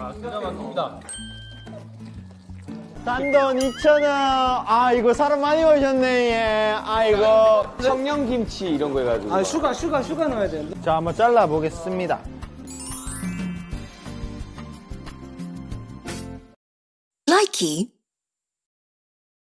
아, 단돈 2,000원. 아, 이거 사람 많이 오셨네, 예. 아이고. 청양김치 이런 거 해가지고. 아 sugar sugar sugar 넣어야 되는데. 자, 한번 잘라보겠습니다. 라이키.